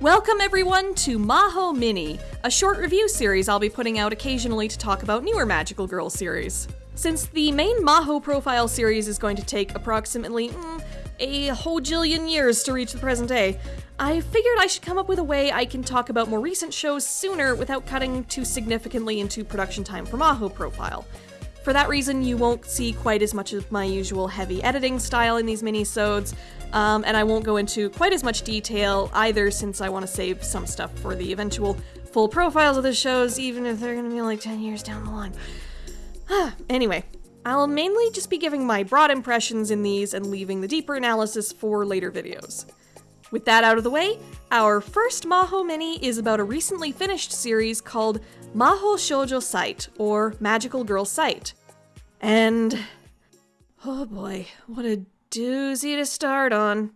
Welcome everyone to Maho Mini, a short review series I'll be putting out occasionally to talk about newer Magical Girl series. Since the main Maho profile series is going to take approximately mm, a whole jillion years to reach the present day, I figured I should come up with a way I can talk about more recent shows sooner without cutting too significantly into production time for Maho profile. For that reason, you won't see quite as much of my usual heavy editing style in these mini-sodes, um, and I won't go into quite as much detail either since I want to save some stuff for the eventual full profiles of the shows, even if they're going to be like 10 years down the line. anyway, I'll mainly just be giving my broad impressions in these and leaving the deeper analysis for later videos. With that out of the way, our first Maho Mini is about a recently finished series called Maho Shoujo Site, or Magical Girl Site. And. Oh boy, what a doozy to start on.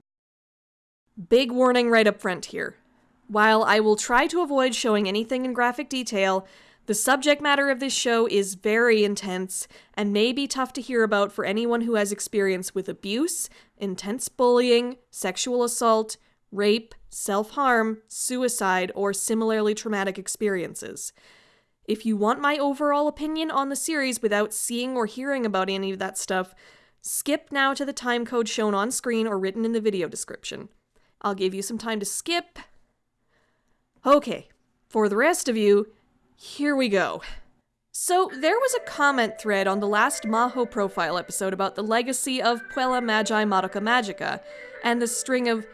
Big warning right up front here. While I will try to avoid showing anything in graphic detail, the subject matter of this show is very intense and may be tough to hear about for anyone who has experience with abuse, intense bullying, sexual assault, rape, self harm, suicide, or similarly traumatic experiences. If you want my overall opinion on the series without seeing or hearing about any of that stuff, skip now to the time code shown on screen or written in the video description. I'll give you some time to skip. Okay, for the rest of you, here we go. So, there was a comment thread on the last Maho profile episode about the legacy of Puella Magi Madoka Magica and the string of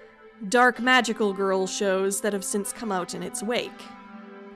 dark magical girl shows that have since come out in its wake.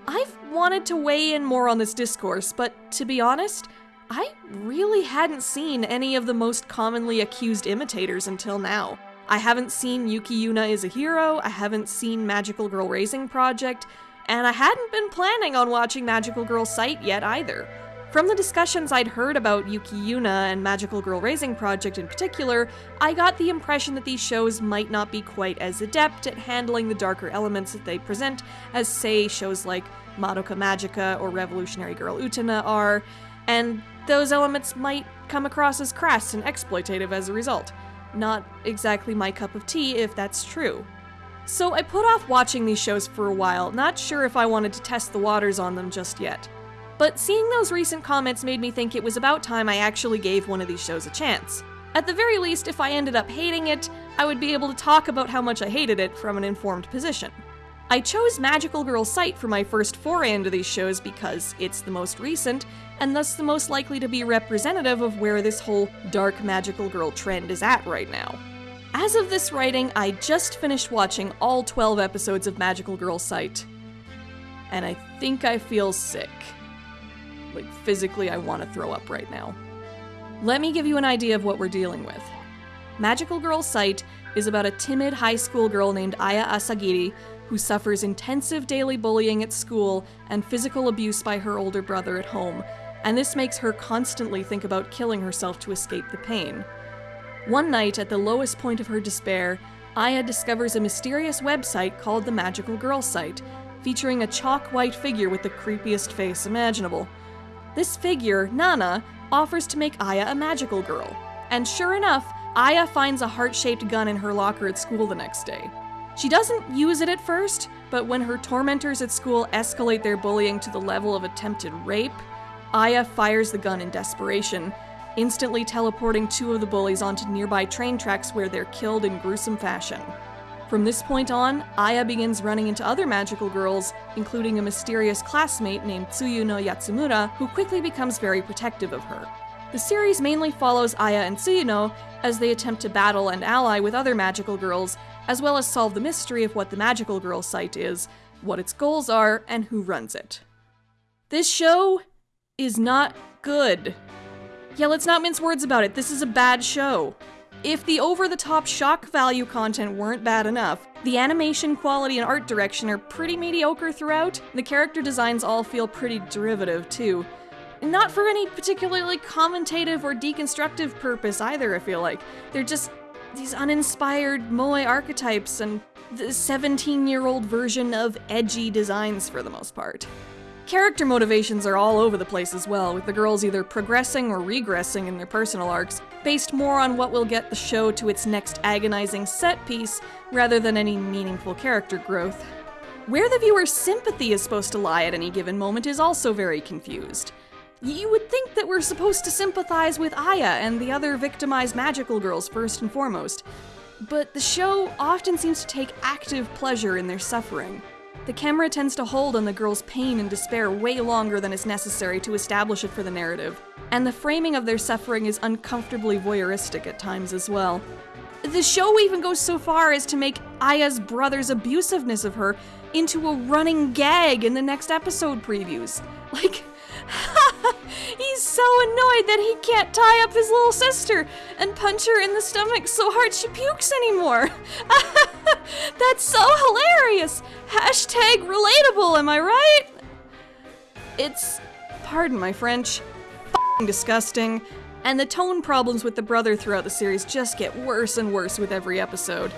I've wanted to weigh in more on this discourse, but to be honest, I really hadn't seen any of the most commonly accused imitators until now. I haven't seen Yuki Yuna is a Hero, I haven't seen Magical Girl Raising Project, and I hadn't been planning on watching Magical Girl Site yet either. From the discussions I'd heard about Yuki Yuna and Magical Girl Raising Project in particular, I got the impression that these shows might not be quite as adept at handling the darker elements that they present as, say, shows like Madoka Magica or Revolutionary Girl Utena are, and those elements might come across as crass and exploitative as a result. Not exactly my cup of tea if that's true. So I put off watching these shows for a while, not sure if I wanted to test the waters on them just yet. But seeing those recent comments made me think it was about time I actually gave one of these shows a chance. At the very least, if I ended up hating it, I would be able to talk about how much I hated it from an informed position. I chose Magical Girl Site for my first foray into these shows because it's the most recent, and thus the most likely to be representative of where this whole dark magical girl trend is at right now. As of this writing, I just finished watching all 12 episodes of Magical Girl Site, and I think I feel sick. Like, physically, I want to throw up right now. Let me give you an idea of what we're dealing with. Magical Girl Site is about a timid high school girl named Aya Asagiri who suffers intensive daily bullying at school and physical abuse by her older brother at home, and this makes her constantly think about killing herself to escape the pain. One night, at the lowest point of her despair, Aya discovers a mysterious website called the Magical Girl Site, featuring a chalk white figure with the creepiest face imaginable. This figure, Nana, offers to make Aya a magical girl. And sure enough, Aya finds a heart shaped gun in her locker at school the next day. She doesn't use it at first, but when her tormentors at school escalate their bullying to the level of attempted rape, Aya fires the gun in desperation, instantly teleporting two of the bullies onto nearby train tracks where they're killed in gruesome fashion. From this point on, Aya begins running into other magical girls, including a mysterious classmate named Tsuyuno Yatsumura, who quickly becomes very protective of her. The series mainly follows Aya and Tsuyuno as they attempt to battle and ally with other magical girls as well as solve the mystery of what the Magical Girl site is, what its goals are, and who runs it. This show is not good. Yeah, let's not mince words about it. This is a bad show. If the over the top shock value content weren't bad enough, the animation quality and art direction are pretty mediocre throughout. The character designs all feel pretty derivative, too. Not for any particularly commentative or deconstructive purpose either, I feel like. They're just these uninspired moe archetypes and the 17 year old version of edgy designs for the most part. Character motivations are all over the place as well, with the girls either progressing or regressing in their personal arcs, based more on what will get the show to its next agonizing set piece rather than any meaningful character growth. Where the viewer's sympathy is supposed to lie at any given moment is also very confused. You would think that we're supposed to sympathize with Aya and the other victimized magical girls first and foremost, but the show often seems to take active pleasure in their suffering. The camera tends to hold on the girl's pain and despair way longer than is necessary to establish it for the narrative, and the framing of their suffering is uncomfortably voyeuristic at times as well. The show even goes so far as to make Aya's brother's abusiveness of her into a running gag in the next episode previews. Like, he's so annoyed that he can't tie up his little sister and punch her in the stomach so hard she pukes anymore. That's so hilarious! Hashtag relatable, am I right? It's, pardon my French, disgusting, and the tone problems with the brother throughout the series just get worse and worse with every episode.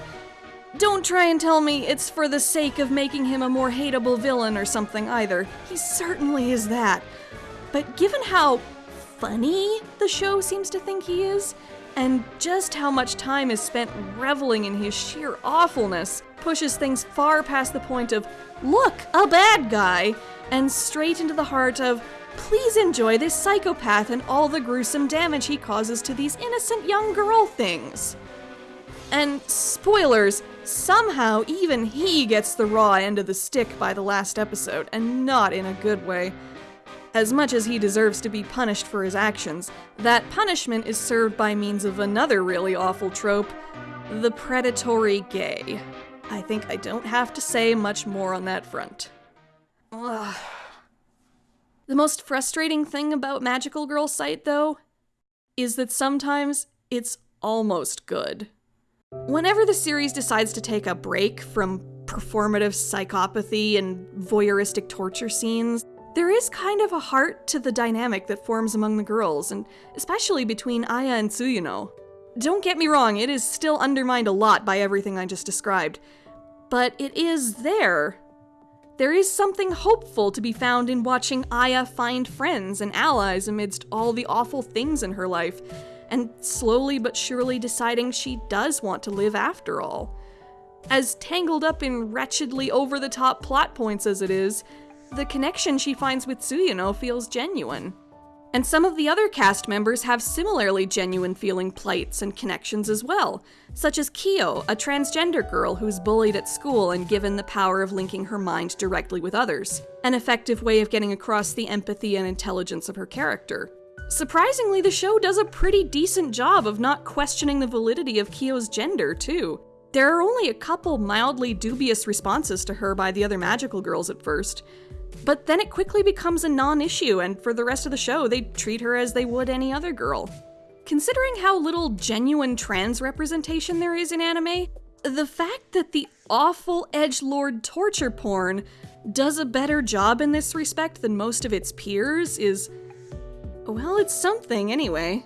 Don't try and tell me it's for the sake of making him a more hateable villain or something either. He certainly is that. But given how funny the show seems to think he is, and just how much time is spent reveling in his sheer awfulness, pushes things far past the point of, look, a bad guy, and straight into the heart of, please enjoy this psychopath and all the gruesome damage he causes to these innocent young girl things. And spoilers, somehow even he gets the raw end of the stick by the last episode, and not in a good way. As much as he deserves to be punished for his actions, that punishment is served by means of another really awful trope the predatory gay. I think I don't have to say much more on that front. Ugh. The most frustrating thing about Magical Girl Site, though, is that sometimes it's almost good. Whenever the series decides to take a break from performative psychopathy and voyeuristic torture scenes, there is kind of a heart to the dynamic that forms among the girls, and especially between Aya and Tsuyuno. Don't get me wrong, it is still undermined a lot by everything I just described, but it is there. There is something hopeful to be found in watching Aya find friends and allies amidst all the awful things in her life, and slowly but surely deciding she does want to live after all. As tangled up in wretchedly over the top plot points as it is, the connection she finds with Tsuyuno feels genuine. And some of the other cast members have similarly genuine feeling plights and connections as well, such as Kyo, a transgender girl who's bullied at school and given the power of linking her mind directly with others, an effective way of getting across the empathy and intelligence of her character. Surprisingly, the show does a pretty decent job of not questioning the validity of Kyo's gender, too. There are only a couple mildly dubious responses to her by the other magical girls at first, but then it quickly becomes a non issue, and for the rest of the show, they treat her as they would any other girl. Considering how little genuine trans representation there is in anime, the fact that the awful edge lord torture porn does a better job in this respect than most of its peers is well, it's something anyway.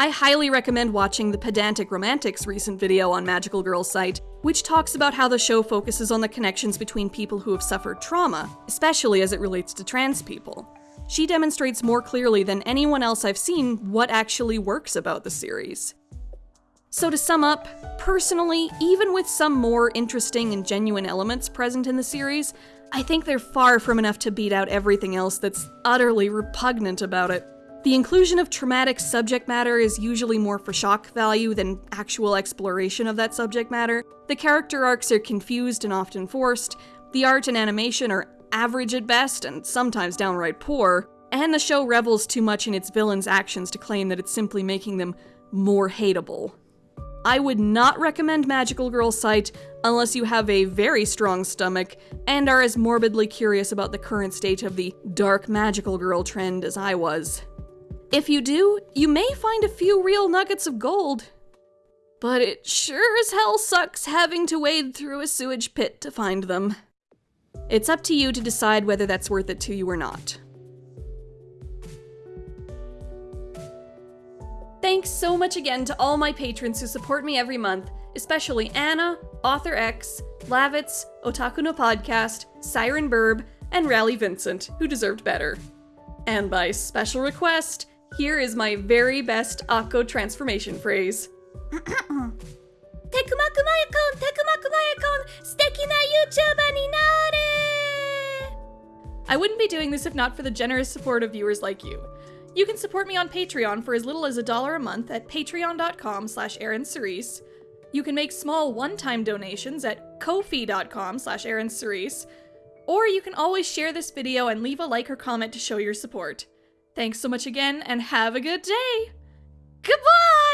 I highly recommend watching the Pedantic Romantics recent video on Magical Girl site, which talks about how the show focuses on the connections between people who have suffered trauma, especially as it relates to trans people. She demonstrates more clearly than anyone else I've seen what actually works about the series. So, to sum up, personally, even with some more interesting and genuine elements present in the series, I think they're far from enough to beat out everything else that's utterly repugnant about it. The inclusion of traumatic subject matter is usually more for shock value than actual exploration of that subject matter. The character arcs are confused and often forced. The art and animation are average at best and sometimes downright poor. And the show revels too much in its villains' actions to claim that it's simply making them more hateable. I would not recommend Magical Girl Site unless you have a very strong stomach and are as morbidly curious about the current state of the dark magical girl trend as I was. If you do, you may find a few real nuggets of gold. But it sure as hell sucks having to wade through a sewage pit to find them. It's up to you to decide whether that's worth it to you or not. Thanks so much again to all my patrons who support me every month, especially Anna, Author X, Lavitz, Otaku no Podcast, Siren Burb, and Rally Vincent, who deserved better. And by special request, here is my very best Akko transformation phrase. Steki na YouTuber ni nare! I wouldn't be doing this if not for the generous support of viewers like you. You can support me on Patreon for as little as a dollar a month at patreon.com slash. You can make small one-time donations at ko-fi.com slash. Or you can always share this video and leave a like or comment to show your support. Thanks so much again, and have a good day! Goodbye!